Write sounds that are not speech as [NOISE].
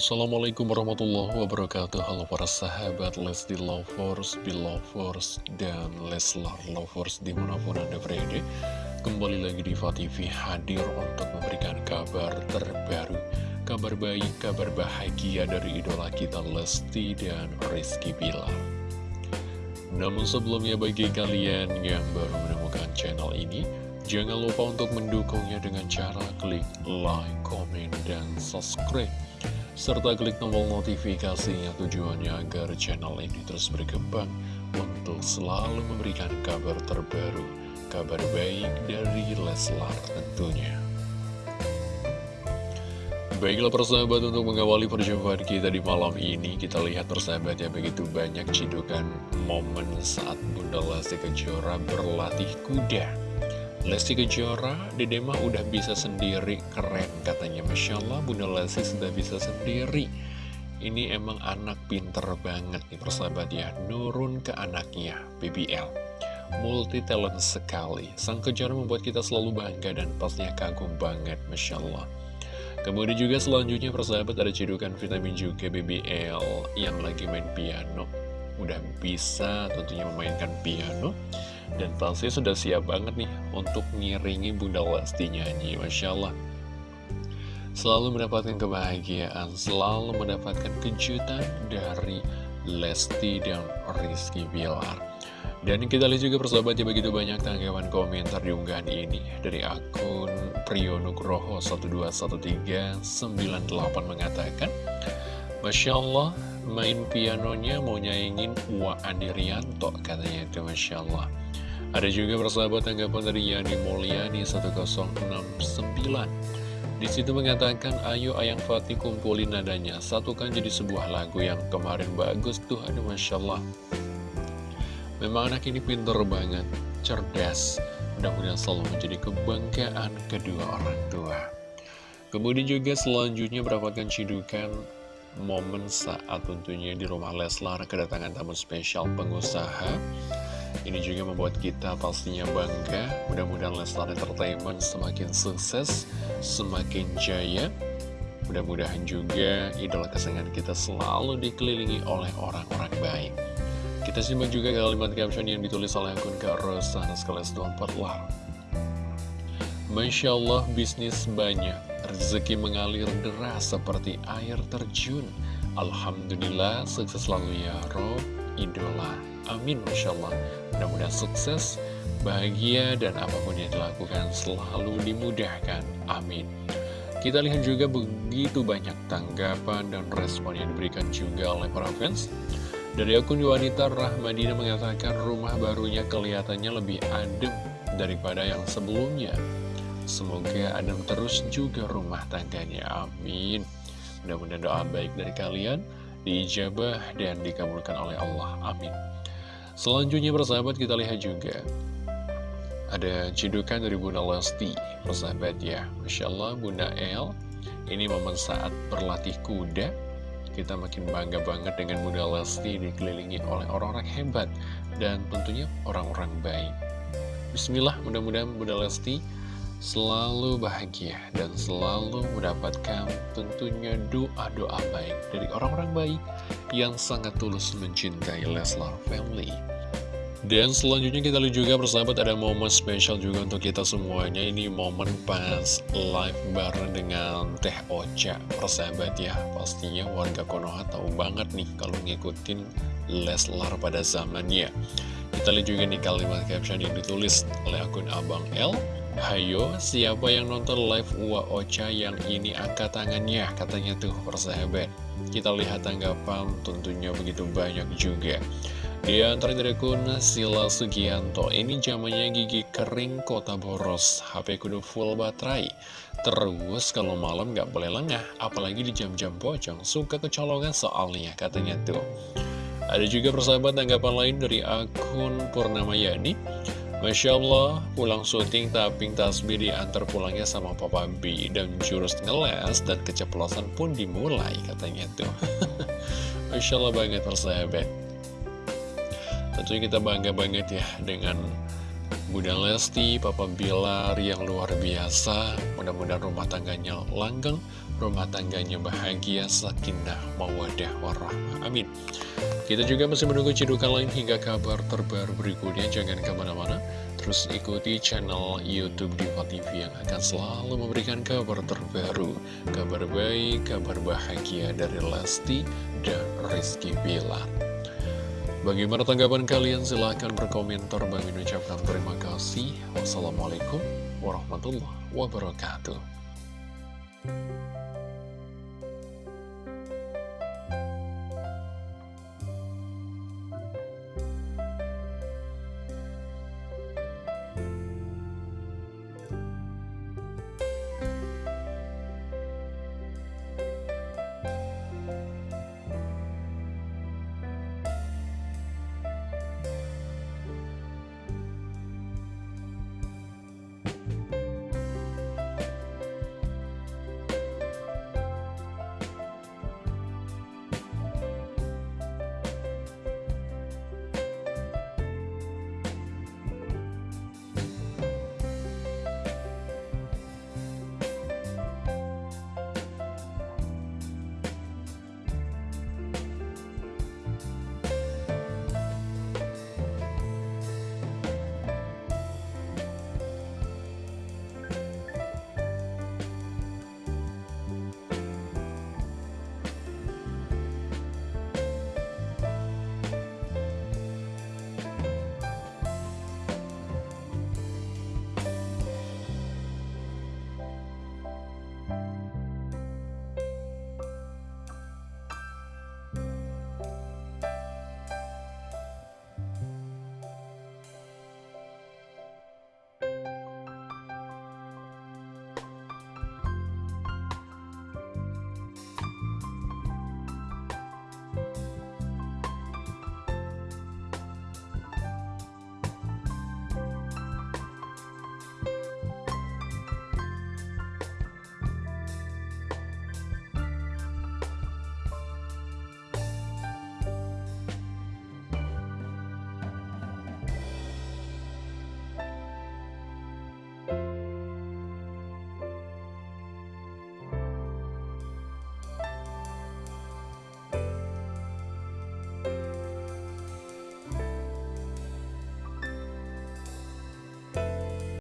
Assalamualaikum warahmatullahi wabarakatuh. Halo para sahabat Lesti Lovers, Belovers, dan Leslar Lovers di mana pun anda berada. Kembali lagi di TV hadir untuk memberikan kabar terbaru Kabar baik, kabar bahagia dari idola kita Lesti dan Rizky Bilar. Namun sebelumnya bagi kalian yang baru menemukan channel ini Jangan lupa untuk mendukungnya dengan cara klik like, komen, dan subscribe serta klik tombol notifikasinya tujuannya agar channel ini terus berkembang untuk selalu memberikan kabar terbaru, kabar baik dari Leslar tentunya. Baiklah persahabat untuk mengawali perjumpaan kita di malam ini Kita lihat persahabat ya begitu banyak cidukan momen saat Bunda Lesti Kejora berlatih kuda Lesti Kejora, Dede mah udah bisa sendiri, keren katanya. Masya Allah, Bunda Lesti sudah bisa sendiri. Ini emang anak pinter banget nih persahabat ya, nurun ke anaknya, BBL. Multi talent sekali, Sang Kejora membuat kita selalu bangga dan pastinya kagum banget, Masya Allah. Kemudian juga selanjutnya persahabat ada cedukan vitamin juga BBL yang lagi main piano. Udah bisa tentunya memainkan piano dan pasti sudah siap banget nih untuk ngiringi Bunda Lesti nyanyi, Masya Allah. Selalu mendapatkan kebahagiaan, selalu mendapatkan kejutan dari Lesti dan Rizky Bilar. Dan kita lihat juga persahabat ya begitu banyak tanggapan komentar di unggahan ini Dari akun Priyonugroho 121398 mengatakan Masya Allah main pianonya mau nyaingin Wa Andirianto katanya itu Masya Allah ada juga persahabat tanggapan dari Yani Mulyani 1069 di situ mengatakan, ayo Ayang Fatih kumpulin nadanya, satukan jadi sebuah lagu yang kemarin bagus tuh, aduh Masya Allah. Memang anak ini pinter banget, cerdas, mudah-mudahan selalu menjadi kebanggaan kedua orang tua. Kemudian juga selanjutnya mendapatkan cidukan momen saat tentunya di rumah Leslar kedatangan tamu spesial pengusaha ini juga membuat kita pastinya bangga. Mudah-mudahan Leslar Entertainment semakin sukses, semakin jaya. Mudah-mudahan juga idola kesayangan kita selalu dikelilingi oleh orang-orang baik. Kita simak juga kalimat caption yang ditulis oleh akun Kak Rosa Naskales 24 Lar. Masya Allah bisnis banyak, rezeki mengalir deras seperti air terjun. Alhamdulillah sukses selalu ya Rob, idola. Amin Masya Allah. Mudah-mudahan sukses, bahagia, dan apa pun yang dilakukan selalu dimudahkan. Amin. Kita lihat juga begitu banyak tanggapan dan respon yang diberikan juga oleh para fans. Dari akun wanita Rahmadina mengatakan rumah barunya kelihatannya lebih adem daripada yang sebelumnya. Semoga adem terus juga rumah tangganya. Amin. Mudah-mudahan doa baik dari kalian diijabah dan dikabulkan oleh Allah. Amin. Selanjutnya persahabat kita lihat juga Ada cidukan dari Bunda Lesti Persahabat ya Masya Allah Bunda El Ini momen saat berlatih kuda Kita makin bangga banget dengan Bunda Lesti Dikelilingi oleh orang-orang hebat Dan tentunya orang-orang baik Bismillah mudah-mudahan Bunda Lesti selalu bahagia dan selalu mendapatkan tentunya doa-doa baik dari orang-orang baik yang sangat tulus mencintai Leslar Family. Dan selanjutnya kita lihat juga persahabat ada momen spesial juga untuk kita semuanya. Ini momen pas live bareng dengan Teh Ocha. Persahabat ya pastinya warga Konoha tahu banget nih kalau ngikutin Leslar pada zamannya. Kita lihat juga nih kalimat caption yang ditulis oleh akun Abang L Hayo, siapa yang nonton live Uwa Ocha yang ini angkat tangannya, katanya tuh persahabat. Kita lihat tanggapan tentunya begitu banyak juga. Di antara dari akun Sila Sugianto, ini zamannya gigi kering kota boros, HP kudu full baterai. Terus kalau malam gak boleh lengah, apalagi di jam-jam pocong, suka kecolongan soalnya, katanya tuh. Ada juga persahabat tanggapan lain dari akun Purnama Yani. Masya Allah, pulang syuting taping tasbih diantar pulangnya sama Papa B dan jurus ngeles dan keceplosan pun dimulai katanya tuh. [LAUGHS] Masya Allah banget persahabat. Tentunya kita bangga banget ya dengan Bunda Lesti, Papa Bilar yang luar biasa. Mudah-mudahan rumah tangganya langgeng, rumah tangganya bahagia, sakinah, mawadah, warahmah. Amin. Kita juga masih menunggu cidukan lain hingga kabar terbaru berikutnya. Jangan ke mana-mana, terus ikuti channel Youtube Diva TV yang akan selalu memberikan kabar terbaru, kabar baik, kabar bahagia dari Lesti dan Rizky Bilar. Bagaimana tanggapan kalian? Silahkan berkomentar. Bang ucapkan terima kasih. Wassalamualaikum warahmatullahi wabarakatuh.